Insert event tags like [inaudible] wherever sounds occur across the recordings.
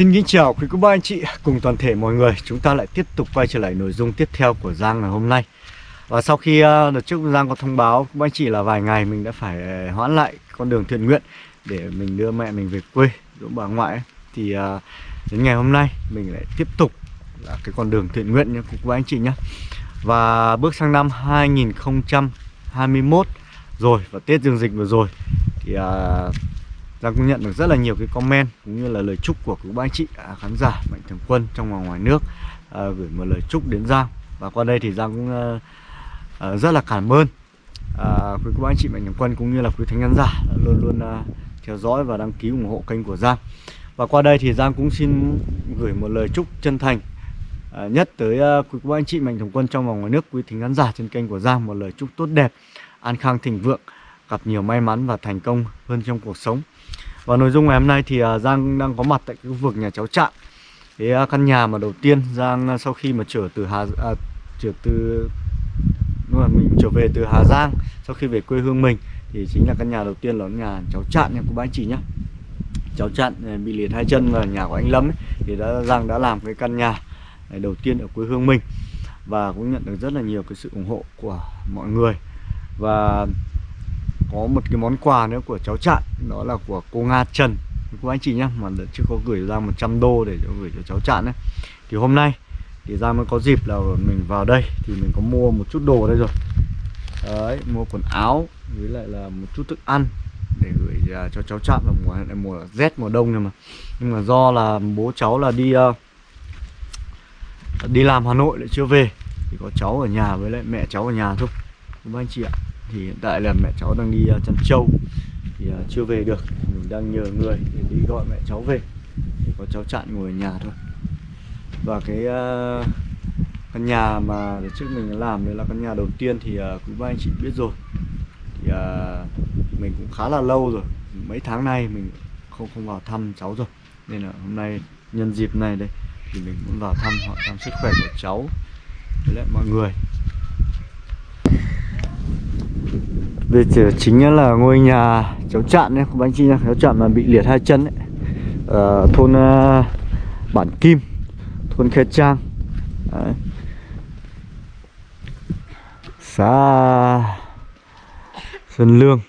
Xin kính chào quý cô bác anh chị cùng toàn thể mọi người. Chúng ta lại tiếp tục quay trở lại nội dung tiếp theo của Giang ngày hôm nay. Và sau khi ờ, đợt trước Giang có thông báo quý bác anh chị là vài ngày mình đã phải ờ, hoãn lại con đường thiện nguyện Để mình đưa mẹ mình về quê, giúp bà ngoại ấy. Thì ờ, đến ngày hôm nay mình lại tiếp tục là cái con đường thiện nguyện nha quý cô bác anh chị nhé Và bước sang năm 2021 rồi và Tết Dương Dịch vừa rồi Thì Giang cũng nhận được rất là nhiều cái comment cũng như là lời chúc của các anh chị à, khán giả mạnh thường quân trong và ngoài nước à, gửi một lời chúc đến Giang. Và qua đây thì Giang cũng à, à, rất là cảm ơn à, quý các anh chị mạnh thường quân cũng như là quý thánh khán giả luôn luôn à, theo dõi và đăng ký ủng hộ kênh của Giang. Và qua đây thì Giang cũng xin gửi một lời chúc chân thành à, nhất tới à, quý cô anh chị mạnh thường quân trong và ngoài nước quý thính khán giả trên kênh của Giang một lời chúc tốt đẹp an khang thịnh vượng gặp nhiều may mắn và thành công hơn trong cuộc sống và nội dung ngày hôm nay thì à, Giang đang có mặt tại cái khu vực nhà cháu Trạng. Cái à, căn nhà mà đầu tiên Giang à, sau khi mà trở từ Hà à, trở từ đúng là mình trở về từ Hà Giang sau khi về quê hương mình thì chính là căn nhà đầu tiên là nhà cháu Trạng nha cô bác anh chị nhé cháu Trạng bị liệt hai chân và nhà của anh Lâm ấy, thì đã Giang đã làm cái căn nhà đầu tiên ở quê hương mình và cũng nhận được rất là nhiều cái sự ủng hộ của mọi người. Và có một cái món quà nữa của cháu Trạng đó là của cô Nga Trần. Cô anh chị nhé mà chưa có gửi ra 100 đô để gửi cho cháu Trạng đấy thì hôm nay thì ra mới có dịp là mình vào đây thì mình có mua một chút đồ đây rồi. Đấy mua quần áo với lại là một chút thức ăn để gửi à, cho cháu Trạng vào mùa này mùa rét mùa đông nhưng mà. Nhưng mà do là bố cháu là đi uh, đi làm Hà Nội lại chưa về thì có cháu ở nhà với lại mẹ cháu ở nhà thôi. Cô anh chị ạ thì hiện tại là mẹ cháu đang đi à, chăn trâu thì à, chưa về được. Mình đang nhờ người để đi gọi mẹ cháu về. Thì có cháu chặn ngồi ở nhà thôi. Và cái uh, căn nhà mà trước mình làm đấy là căn nhà đầu tiên thì uh, quý ba anh chị biết rồi. Thì uh, mình cũng khá là lâu rồi. Mấy tháng nay mình không không vào thăm cháu rồi. Nên là hôm nay nhân dịp này đây thì mình muốn vào thăm hỏi thăm sức khỏe của cháu. Với lại mọi người. Đây chính là ngôi nhà cháu Trạn ấy, không anh chị nhá, cháu Trạn mà bị liệt hai chân đấy. Ở ờ, thôn uh, Bản Kim, thôn Khe Trang. Đấy. Xã Sơn Lương.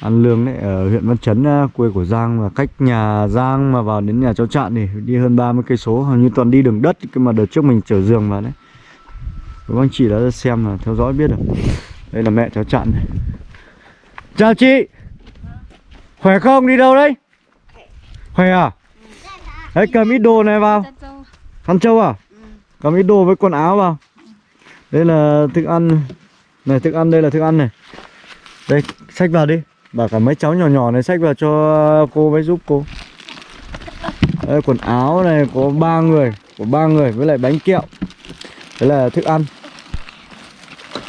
An Lương đấy ở huyện Văn Chấn ờ, quê của Giang và cách nhà Giang mà vào đến nhà cháu Trạn thì đi hơn 30 cây số, hầu như toàn đi đường đất cái mà đợt trước mình chở giường vào đấy. Các anh chị đã xem là theo dõi biết được. Đây là mẹ cháu chặn này. Chào chị. Khỏe không? Đi đâu đấy? Khỏe à? Đấy, cầm ít đồ này vào. Khăn trâu à? Cầm ít đồ với quần áo vào. Đây là thức ăn. Này, thức ăn đây là thức ăn này. Đây, xách vào đi. Bảo cả mấy cháu nhỏ nhỏ này xách vào cho cô với giúp cô. Đây, quần áo này, có ba người. Có ba người với lại bánh kẹo. Đấy là thức ăn.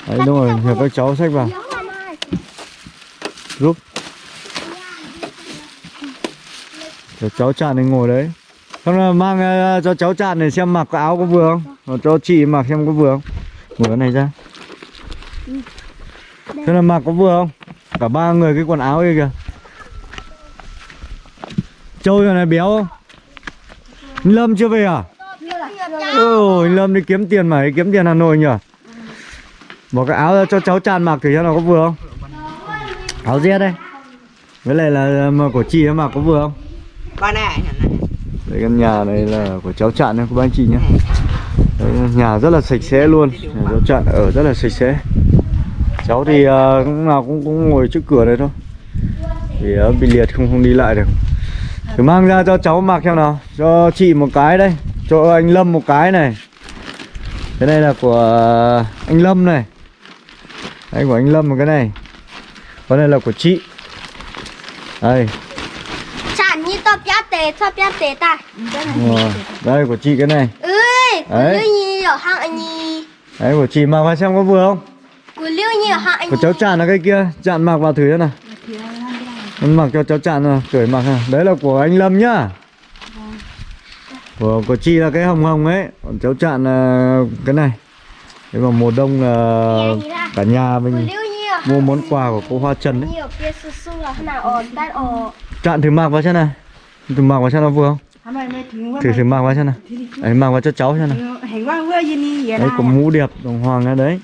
Đấy đúng rồi, nhờ các cháu xách vào. Giúp Cho cháu chạn này ngồi đấy. Không là mang uh, cho cháu chạn này xem mặc áo có vừa không? Rồi cho chị mặc xem có vừa không? Mở cái này ra. Thế là mặc có vừa không? Cả ba người cái quần áo kia kìa. Châu giờ này béo không? Lâm chưa về à? Ôi Lâm đi kiếm tiền mà đi kiếm tiền Hà Nội nhỉ Bỏ cái áo cho cháu tràn mặc thử cho nó có vừa không? Áo ria đây. Với lại là của chị mặc có vừa không? Ba này. Đây căn nhà này là của cháu Trạn nha các anh chị nhé Đấy, Nhà rất là sạch sẽ luôn. Nhà cháu Trạn ở rất là sạch sẽ. Cháu thì uh, cũng nào cũng, cũng ngồi trước cửa đây thôi. Thì uh, bị liệt không không đi lại được. Thử mang ra cho cháu mặc xem nào. Cho chị một cái đây. Cho anh Lâm một cái này. Cái này là của anh Lâm này đây của anh Lâm một cái này. Con này là của chị. Đây. Sản như to bia tế, to bia tế ta. Rồi. Đây của chị cái này. Ơi, của Đấy. Lưu Nhi ở hạng anh Nhi Đấy của chị mặc vào xem có vừa không? Của Lưu Nhi ở hạng anh Của cháu Tràn là cái kia. Tràn mặc vào thử cho nào. Mặc cho cháu Tràn nào Cởi mặc nào. Đấy là của anh Lâm nhá. Của, của chị là cái hồng hồng ấy. Còn cháu Tràn là cái này. Thế mà mùa đông là cả nhà mình ở mua món quà của cô Hoa Trần đấy Nhi ở kia su su là thế nào? Ở tan ở Trạn thử mặc vào xem này thử mặc vào xem nó vừa không? Thử thử mặc vào xem đi đấy mặc vào cho cháu xem vậy đấy có mũ đẹp đồng hoàng ở đấy.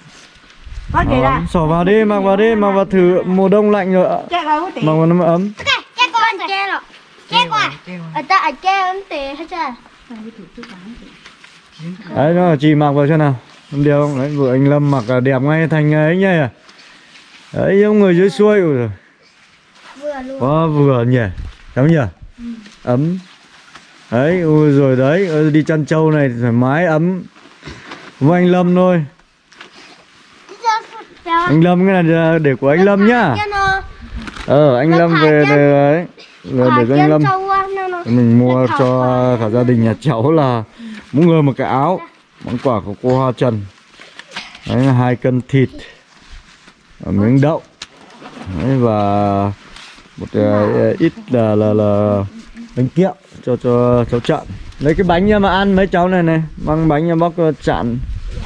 Đó, xỏ vào đi mặc vào đi mặc vào thử mùa đông lạnh rồi mặc vào nó mới ấm. Đấy nó chị mặc vào xem nào không điều không? Đấy vừa anh lâm mặc là đẹp ngay thành ấy nhỉ? Đấy giống người dưới xuôi. Ôi giời. Vừa luôn. Quá vừa nhỉ? Đúng nhỉ? Ấm. Đấy ui rồi đấy ờ, Đi chăn trâu này thoải mái ấm. Với anh Lâm thôi. Anh Lâm cái này là để của anh Lâm nhá. Ờ anh Lâm về đấy. Là để cho anh Lâm. nó. Mình mua cho cả gia đình nhà cháu là Mỗi người một cái áo Món quà của cô Hoa Trần. Đấy là hai cân thịt Và miếng đậu. Đấy và một uh, ít là là là bánh kẹo cho cho cháu chặn lấy cái bánh nha mà ăn mấy cháu này này. Mang bánh nha bóc à, chặn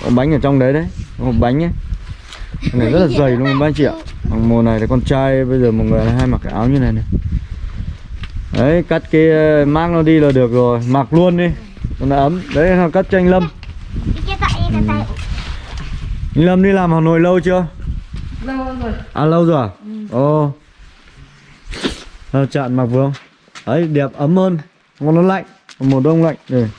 có bánh ở trong đấy đấy. Một bánh ấy cái này rất là dày luôn ba anh chị ạ Bằng mùa này thì con trai bây giờ mọi người hay mặc cái áo như này này. Đấy cắt cái à, mang nó đi là được rồi. Mặc luôn đi. Nó ấm. Đấy cắt chanh Lâm. Anh Lâm đi làm Hà Nội lâu chưa? Lâu rồi. À lâu rồi à? Ồ. Sao chặn mặc vừa không? Đấy đẹp ấm hơn. Còn nó lạnh. Còn mùa đông lạnh. Đây.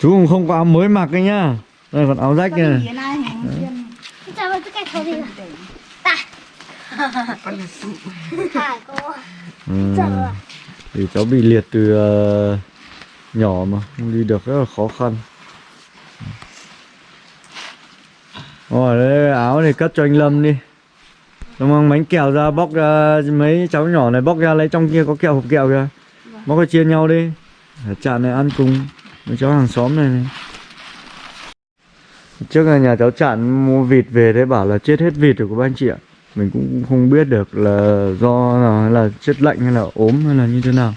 Chú cũng không có áo mới mặc đấy nhá. Đây còn áo rách này ừ. Sợ. Thì cháu bị liệt từ ờ, nhỏ mà Không đi được rất là khó khăn. Rồi đây áo này cất cho anh Lâm đi. Xong mang bánh kẹo ra bóc ra mấy cháu nhỏ này bóc ra lấy trong kia có kẹo hộp kẹo kìa. Bóc ra chia nhau đi. Chạn này ăn cùng. Mấy cháu hàng xóm này, này. Trước là nhà cháu Chạn mua vịt về thế bảo là chết hết vịt rồi của ba anh chị ạ. Mình cũng không biết được là do là, là chết lạnh hay là ốm hay là như thế nào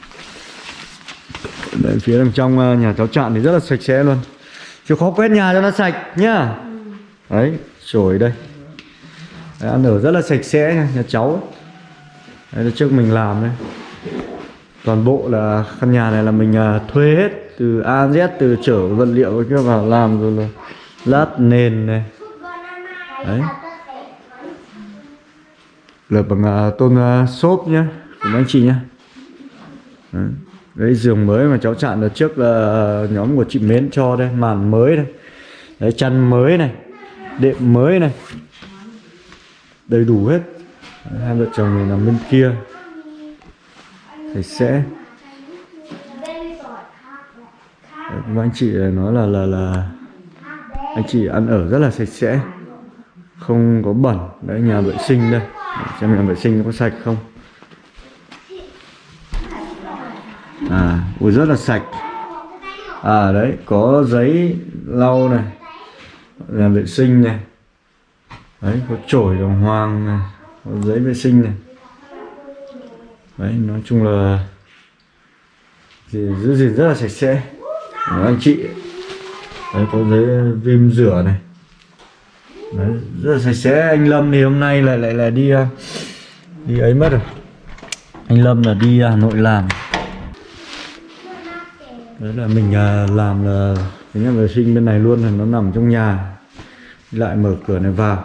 Đấy, phía đằng trong ờ, nhà cháu Chạn thì rất là sạch sẽ luôn. Chịu khó quét nhà cho nó sạch nhá. Đấy, chổi đây. Đấy, ăn ở rất là sạch sẽ nha, nhà cháu. Đấy là trước mình làm đấy Toàn bộ là căn nhà này là mình à, thuê hết Từ A Z, từ chở vật liệu kia vào làm rồi là Lát nền này. Đấy. Lợp bằng à, tôn à, xốp nhá Của anh chị nhá. Đấy. Đấy giường mới mà cháu chặn được trước là nhóm của chị Mến cho đây Màn mới đây. Đấy chăn mới này Đệm mới này. Đầy đủ hết. Đấy, Hai vợ chồng này nằm bên kia. Sạch sẽ. Đấy, các anh chị nói là là là anh chị ăn ở rất là sạch sẽ không có bẩn. Đấy nhà vệ sinh đây. Để xem nhà vệ sinh có sạch không? À ui, rất là sạch. À đấy, có giấy lau này làm vệ sinh này. Đấy, có chổi đồng hoàng này, có giấy vệ sinh này. Đấy, nói chung là thì giữ gìn rất là sạch sẽ. Của anh chị. Đấy, có giấy viêm rửa này. Đấy, rất là sạch sẽ. Anh Lâm thì hôm nay lại lại lại đi à, đi ấy mất rồi. Anh Lâm là đi Hà Nội làm đấy là mình à, làm là cái nhà vệ sinh bên này luôn là nó nằm trong nhà. Lại mở cửa này vào.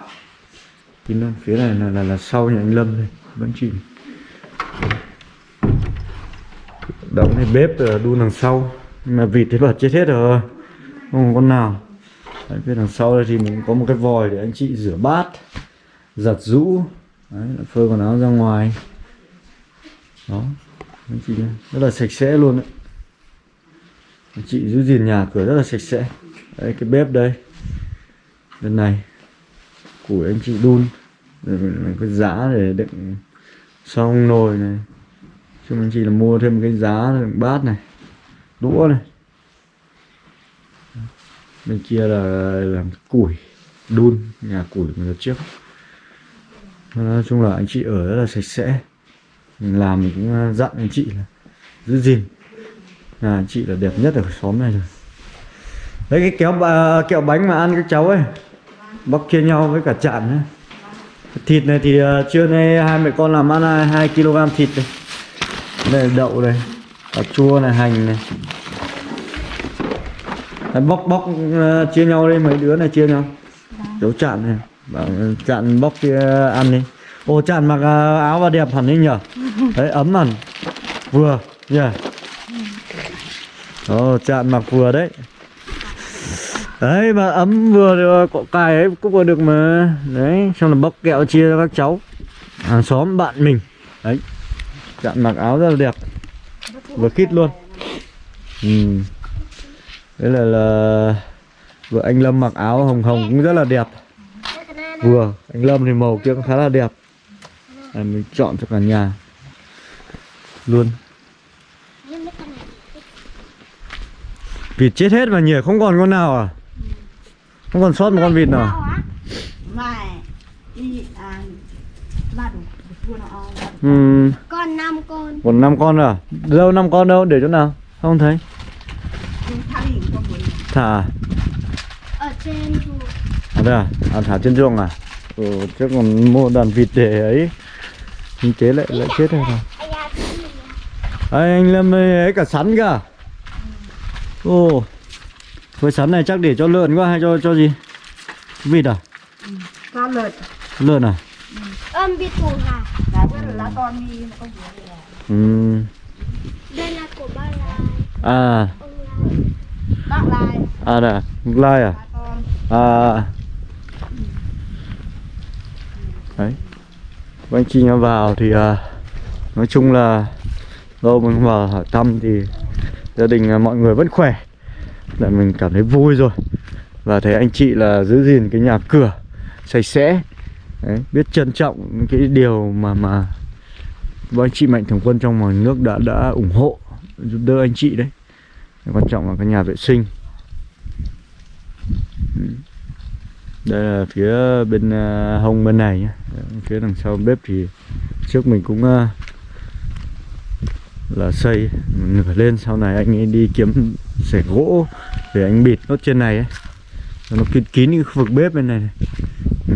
Kín luôn phía này là là, là sau nhà anh Lâm đây. Vẫn chị đóng này bếp ờ, đun đằng sau. Nhưng mà vịt thế bật chết hết rồi. Không có con nào. Đấy, phía đằng sau đây thì mình có một cái vòi để anh chị rửa bát giặt rũ đấy, phơi quần áo ra ngoài. Đó. Anh chị rất là sạch sẽ luôn đấy chị giữ gìn nhà cửa rất là sạch sẽ. Đấy, cái bếp đây. Bên này củi anh chị đun. Rồi mình mình có giá để đựng xong nồi này. Cho anh chị là mua thêm cái giá đựng bát này, đũa này. Bên kia là làm củi, đun, nhà củi của đợt trước. Nói chung là anh chị ở rất là sạch sẽ. Mình làm mình cũng dặn anh chị là giữ gìn nhà chị là đẹp nhất ở xóm này rồi. Đấy cái kéo bà, kẹo bánh mà ăn các cháu ấy bóc chia nhau với cả chạn ấy. thịt này thì uh, trưa nay hai mẹ con làm ăn hai kg thịt này đây là đậu đây cà chua này hành này. Đấy, bóc bóc uh, chia nhau đi mấy đứa này chia nhau. Cháu chạn này bảo à, chạn bóc kia ăn đi. Ô chạn mặc uh, áo và đẹp hẳn đi nhở? Đấy ấm hẳn. Vừa nhỉ ồ chạn mặc vừa đấy. Đấy mà ấm vừa được cọ cài ấy cũng vừa được mà. Đấy xong là bóc kẹo chia cho các cháu. Hàng xóm bạn mình. Đấy chạn mặc áo rất là đẹp. Vừa khít luôn. Ừ. đấy là là vợ anh Lâm mặc áo hồng hồng cũng rất là đẹp. Vừa anh Lâm thì màu kia cũng khá là đẹp. À, mình chọn cho cả nhà. Luôn. Vịt chết hết mà nhỉ? Không còn con nào à? Không còn sót một con vịt nào à? Đủ. ừ, Con năm con. Còn năm con à? Đâu năm con đâu? Để chỗ nào? Không thấy. Muốn thả à? ở trên chùa. à đây à? à thả trên chuồng à? Ừ, chứ còn mua đàn vịt để ấy. Kinh tế lại lại chết rồi. à? Ê, anh Lâm ấy cả sắn cả Ồ Với sắn này chắc để cho lợn quá hay cho cho gì? Vịt à? Cho lợn. Lợn à? Ôm bị thủ gà Là rất là lá con đi không vừa là ừ. Đây là của ba lai. À. Ông lai. À nè Lai à? Ba À. Đấy. Anh chị vào thì à, Nói chung là Lâu mình vào hỏi thăm thì Gia đình à, mọi người vẫn khỏe. Là mình cảm thấy vui rồi. Và thấy anh chị là giữ gìn cái nhà cửa Sạch sẽ. Đấy, Biết trân trọng những cái điều mà mà với anh chị mạnh thường quân trong ngoài nước đã đã ủng hộ Giúp đỡ anh chị đấy. Quan trọng là cái nhà vệ sinh. Đây là phía bên à, hông bên này nhé phía đằng sau bếp thì trước mình cũng à, là xây. Nửa lên sau này anh ấy đi kiếm sẻ gỗ để anh bịt nốt trên này ấy. Nó kín kín cái khu vực bếp bên này, này.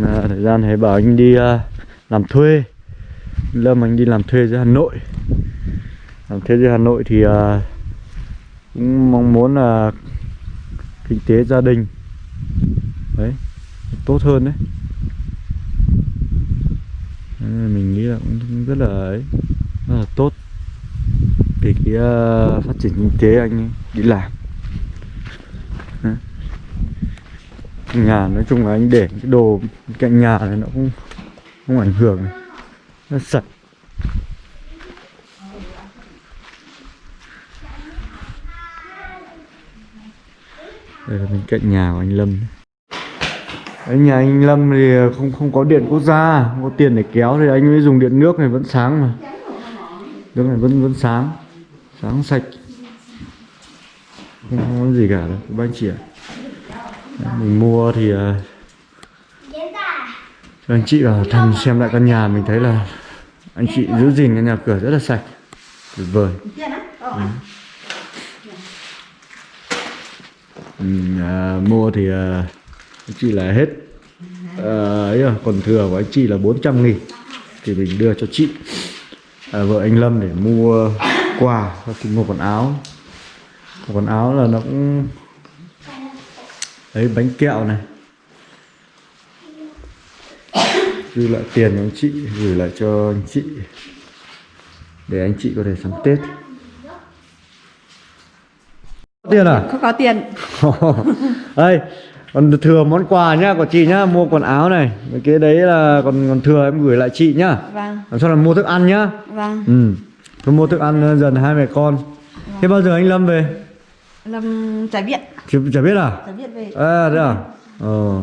Mà thời gian này bảo anh đi uh, làm thuê. Lâm anh đi làm thuê ra hà nội. Làm thuê ra hà nội thì uh, cũng mong muốn là kinh tế gia đình. Đấy tốt hơn Đấy, mình nghĩ là cũng rất là ấy rất là tốt về cái uh, phát triển kinh tế anh đi làm Đấy. nhà nói chung là anh để cái đồ cạnh nhà này nó cũng không ảnh hưởng này. nó sạch đây là bên cạnh nhà của anh Lâm Đấy, nhà anh Lâm thì không không có điện quốc gia, không có tiền để kéo thì anh mới dùng điện nước này vẫn sáng mà. Nước này vẫn vẫn sáng, sáng sạch. Không, có gì cả đâu, các anh chị ạ. à. mình mua thì uh, cho anh chị vào thăm xem lại căn nhà mình thấy là anh chị giữ gìn cái nhà cửa rất là sạch, tuyệt vời. Tiền Mình à, mua thì uh, anh chị là hết uh, ấy rồi, còn thừa của anh chị là 400 nghìn thì mình đưa cho chị à, vợ anh Lâm để mua quà và thì mua quần áo. Quần áo là nó cũng ấy bánh kẹo này. Dư lại tiền cho anh chị gửi lại cho anh chị để anh chị có thể sắm Tết. Tiền à? Không có tiền. [laughs] Đây còn thừa món quà nhá của chị nhá mua quần áo này. Cái đấy là còn còn thừa em gửi lại chị nhá. Vâng. Làm sao là mua thức ăn nhá? Vâng. Ừ tôi mua thức ăn dần hai mẹ con. Thế bao giờ anh lâm về? Lâm chả biết chị chả biết à? Chả biết về. À thế à? Ờ.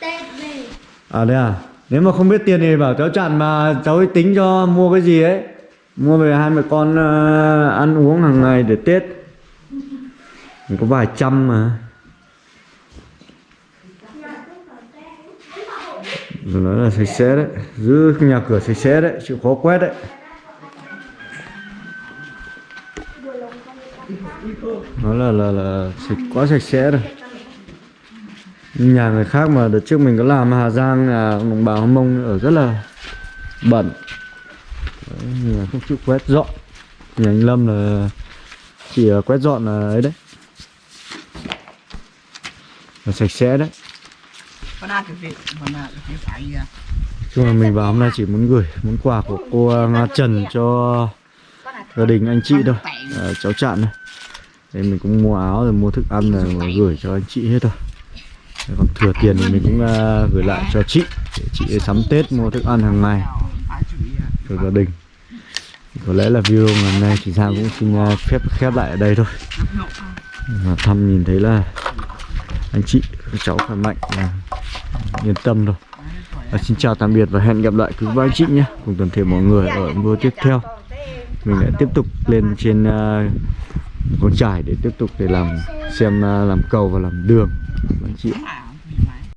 Tết về. À thế à? Nếu mà không biết tiền thì bảo cháu chặn mà cháu ấy tính cho mua cái gì ấy. Mua về hai mẹ con ờ, ăn uống hàng ngày để tết. Mình có vài trăm mà. Rồi nói là sạch sẽ đấy. Giữ nhà cửa sạch sẽ đấy chịu khó quét đấy nó là là là sạch quá sạch sẽ rồi nhà người khác mà đợt trước mình có làm Hà Giang là đồng bào Hâm Mông ở rất là bẩn. Đấy, nhà không chịu quét dọn. Nhà anh Lâm là chỉ ờ, quét dọn là ấy đấy. Là sạch sẽ đấy. À. chung là mình vào hôm nay chỉ muốn gửi món quà của cô ờ, Nga Trần cho gia đình anh chị thôi. Ờ, cháu chạn này đây mình cũng mua áo rồi mua thức ăn rồi mà gửi cho anh chị hết rồi Đấy, còn thừa tiền thì mình cũng uh, gửi lại cho chị để chị sắm Tết mua thức ăn hàng ngày cho gia đình. Có lẽ là video ngày hôm nay chị Giang cũng xin uh, phép khép lại ở đây thôi. Mà thăm nhìn thấy là anh chị các cháu khỏe mạnh là yên tâm rồi và xin chào tạm biệt và hẹn gặp lại quý ba anh chị nhé. Cùng toàn thể mọi người ở video tiếp theo. Mình lại tiếp tục lên trên uh, con trải để tiếp tục để làm, xem à, làm cầu và làm đường anh chị ạ.